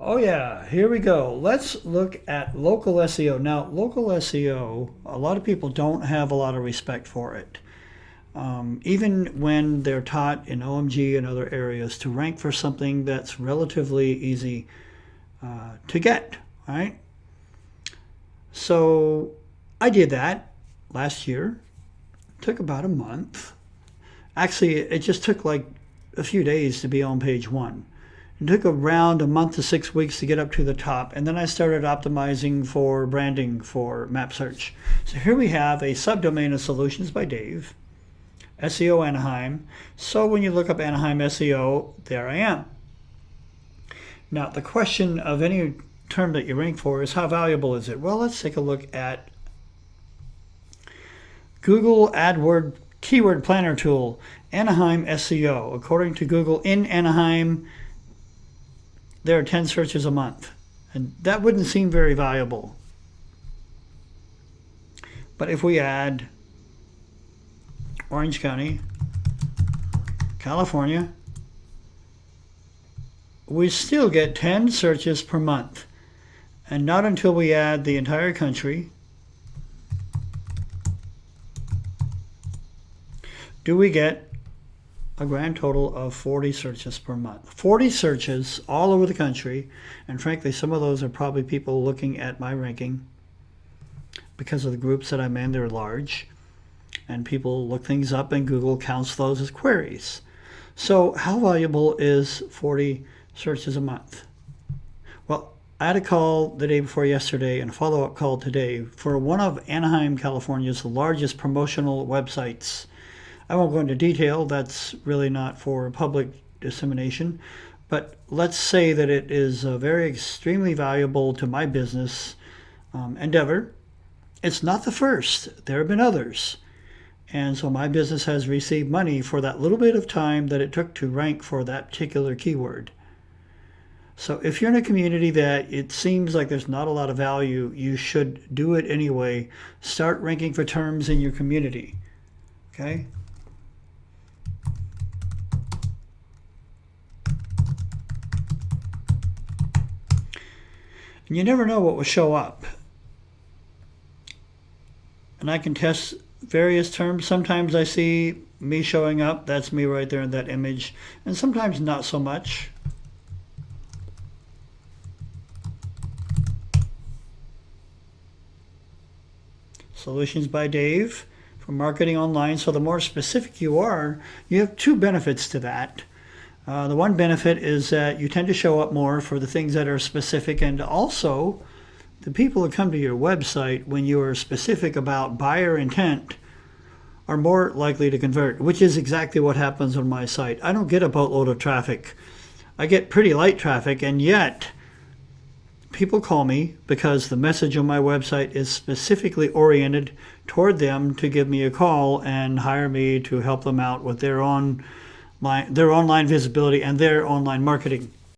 Oh yeah, here we go. Let's look at local SEO. Now, local SEO, a lot of people don't have a lot of respect for it. Um, even when they're taught in OMG and other areas to rank for something that's relatively easy uh, to get, right? So I did that last year. It took about a month. Actually, it just took like a few days to be on page one. It took around a month to six weeks to get up to the top, and then I started optimizing for branding for map search. So here we have a subdomain of Solutions by Dave, SEO Anaheim. So when you look up Anaheim SEO, there I am. Now the question of any term that you rank for is how valuable is it? Well, let's take a look at Google AdWord Keyword Planner Tool, Anaheim SEO. According to Google, in Anaheim, there are 10 searches a month. And that wouldn't seem very valuable. But if we add Orange County, California, we still get 10 searches per month. And not until we add the entire country do we get a grand total of 40 searches per month. 40 searches all over the country, and frankly, some of those are probably people looking at my ranking because of the groups that I'm in, they're large, and people look things up and Google counts those as queries. So how valuable is 40 searches a month? Well, I had a call the day before yesterday and a follow-up call today for one of Anaheim, California's largest promotional websites I won't go into detail, that's really not for public dissemination, but let's say that it is uh, very extremely valuable to my business um, endeavor. It's not the first, there have been others. And so my business has received money for that little bit of time that it took to rank for that particular keyword. So if you're in a community that it seems like there's not a lot of value, you should do it anyway. Start ranking for terms in your community. Okay? And you never know what will show up. And I can test various terms. Sometimes I see me showing up. That's me right there in that image. And sometimes not so much. Solutions by Dave for marketing online. So the more specific you are, you have two benefits to that. Uh, the one benefit is that you tend to show up more for the things that are specific and also the people who come to your website when you are specific about buyer intent are more likely to convert, which is exactly what happens on my site. I don't get a boatload of traffic. I get pretty light traffic and yet people call me because the message on my website is specifically oriented toward them to give me a call and hire me to help them out with their own their online visibility and their online marketing.